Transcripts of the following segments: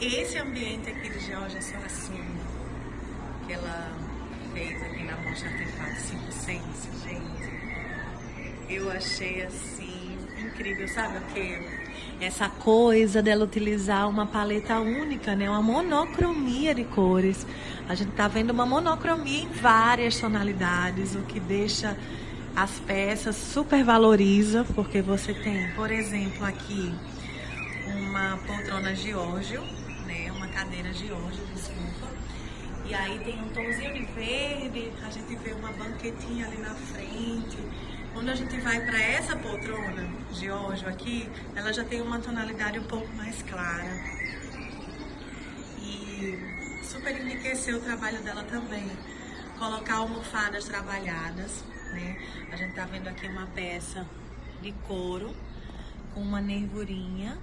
Esse ambiente aqui de Georgia Suassuna, que ela fez aqui na Mostra Artefato 5 Sense, gente, eu achei assim incrível, sabe o que? Essa coisa dela utilizar uma paleta única, né? Uma monocromia de cores. A gente tá vendo uma monocromia em várias tonalidades, o que deixa as peças super valoriza, porque você tem, por exemplo, aqui uma poltrona Giorgio, cadeira Giorgio, desculpa. E aí tem um tomzinho de verde, a gente vê uma banquetinha ali na frente. Quando a gente vai para essa poltrona Giorgio aqui, ela já tem uma tonalidade um pouco mais clara. E super enriqueceu o trabalho dela também. Colocar almofadas trabalhadas, né? A gente tá vendo aqui uma peça de couro com uma nervurinha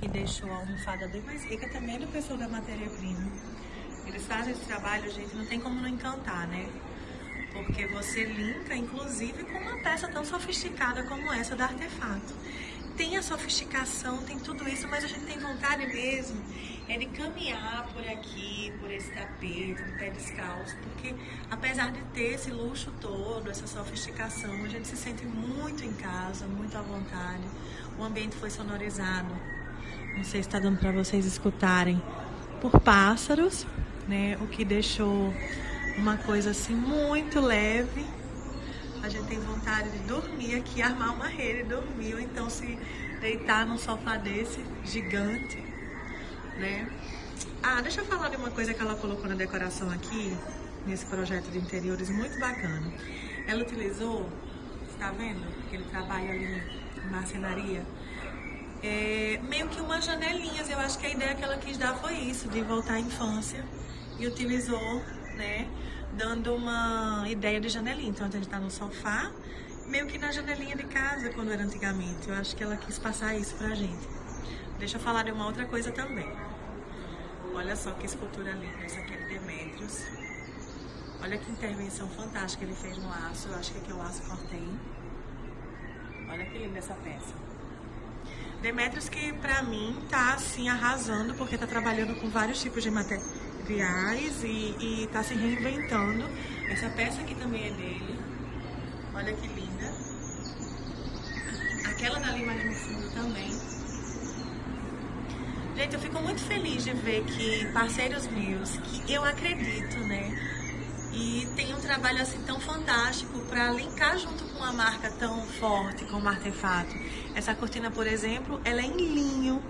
que deixou a almofada bem mais rica também do pessoal da matéria-prima. Eles fazem esse trabalho, gente, não tem como não encantar, né? Porque você linka, inclusive, com uma peça tão sofisticada como essa da Artefato. Tem a sofisticação, tem tudo isso, mas a gente tem vontade mesmo é de caminhar por aqui, por esse tapete, no pé descalço, porque apesar de ter esse luxo todo, essa sofisticação, a gente se sente muito em casa, muito à vontade. O ambiente foi sonorizado não sei se está dando para vocês escutarem, por pássaros, né? O que deixou uma coisa assim muito leve. A gente tem vontade de dormir aqui, armar uma rede e dormir, ou então se deitar num sofá desse gigante, né? Ah, deixa eu falar de uma coisa que ela colocou na decoração aqui, nesse projeto de interiores, muito bacana. Ela utilizou, está vendo? Aquele trabalho ali em marcenaria é, meio que umas janelinhas. Eu acho que a ideia que ela quis dar foi isso, de voltar à infância. E utilizou, né, dando uma ideia de janelinha. Então a gente tá no sofá, meio que na janelinha de casa, quando era antigamente. Eu acho que ela quis passar isso pra gente. Deixa eu falar de uma outra coisa também. Olha só que escultura linda, essa aqui é de Demetrius. Olha que intervenção fantástica ele fez no aço. Eu acho que aqui é o aço cortei. Olha que linda essa peça. Demetrius que pra mim tá assim arrasando, porque tá trabalhando com vários tipos de materiais e, e tá se reinventando. Essa peça aqui também é dele. Olha que linda. Aquela dali mais no fundo também. Gente, eu fico muito feliz de ver que parceiros meus, que eu acredito, né? E tem um trabalho assim tão fantástico para linkar junto com uma marca tão forte como Artefato. Essa cortina, por exemplo, ela é em linho,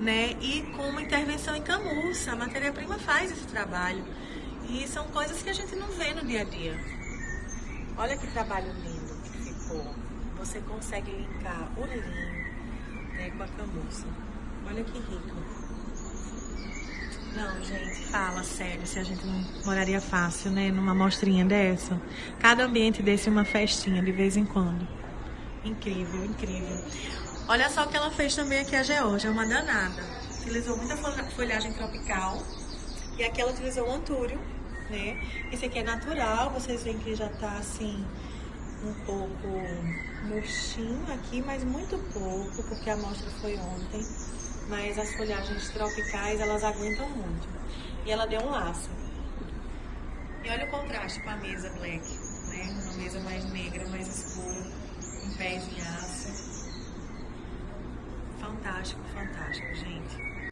né? E com uma intervenção em camurça. A matéria-prima faz esse trabalho. E são coisas que a gente não vê no dia a dia. Olha que trabalho lindo que ficou. Você consegue linkar o linho né, com a camurça. Olha que rico. Não, gente, fala sério, se a gente não moraria fácil, né? Numa mostrinha dessa. Cada ambiente desse é uma festinha de vez em quando. Incrível, incrível. Olha só o que ela fez também aqui a Georgia, é uma danada. Utilizou muita folhagem tropical. E aqui ela utilizou o antúrio, né? Esse aqui é natural, vocês veem que já tá assim um pouco murchinho aqui, mas muito pouco, porque a amostra foi ontem mas as folhagens tropicais elas aguentam muito. E ela deu um laço. E olha o contraste com a mesa black, né? Uma mesa mais negra, mais escura, em pés em aço. Fantástico, fantástico, gente.